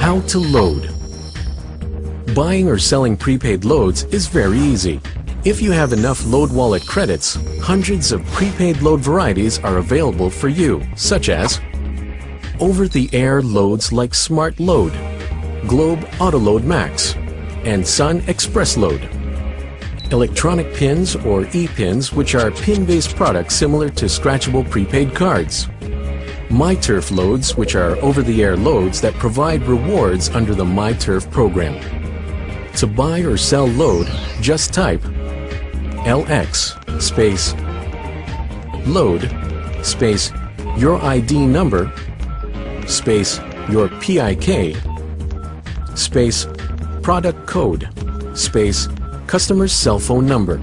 How to load. Buying or selling prepaid loads is very easy. If you have enough Load Wallet credits, hundreds of prepaid load varieties are available for you, such as over-the-air loads like Smart Load, Globe Autoload Max, and Sun Express Load. Electronic pins or e-pins which are pin-based products similar to scratchable prepaid cards. MyTurf loads which are over-the-air loads that provide rewards under the MyTurf program. To buy or sell load, just type LX space load space your ID number space your PIK space product code space customer's cell phone number.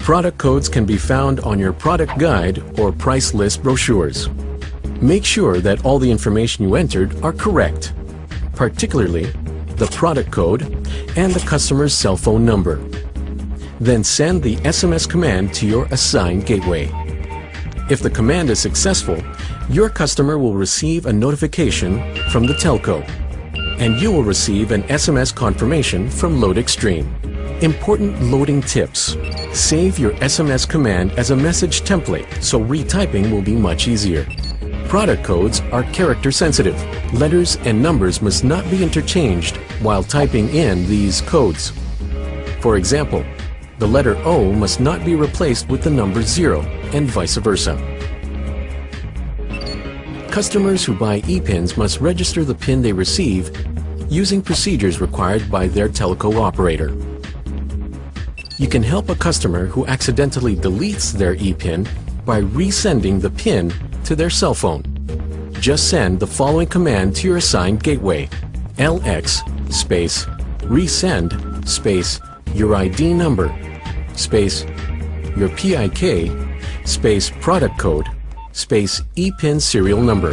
Product codes can be found on your product guide or price list brochures. Make sure that all the information you entered are correct, particularly the product code and the customer's cell phone number. Then send the SMS command to your assigned gateway. If the command is successful, your customer will receive a notification from the telco, and you will receive an SMS confirmation from LoadXtreme. Important loading tips. Save your SMS command as a message template so retyping will be much easier. Product codes are character sensitive. Letters and numbers must not be interchanged while typing in these codes. For example, the letter O must not be replaced with the number 0 and vice versa. Customers who buy ePINs must register the PIN they receive using procedures required by their telco operator. You can help a customer who accidentally deletes their ePIN by resending the PIN to their cell phone. Just send the following command to your assigned gateway. LX space resend space your ID number space your PIK space product code space ePIN serial number.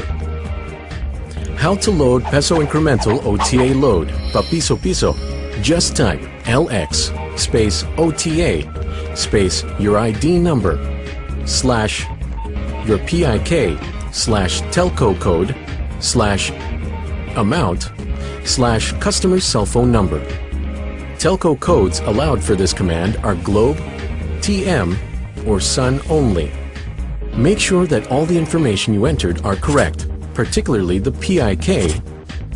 How to load Peso Incremental OTA load, Papiso Piso. Just type LX space OTA space your ID number slash your PIK slash telco code slash amount slash customer's cell phone number. Telco codes allowed for this command are Globe, TM, or Sun only. Make sure that all the information you entered are correct, particularly the PIK,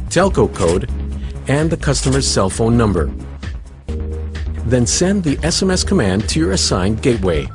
telco code, and the customer's cell phone number. Then send the SMS command to your assigned gateway.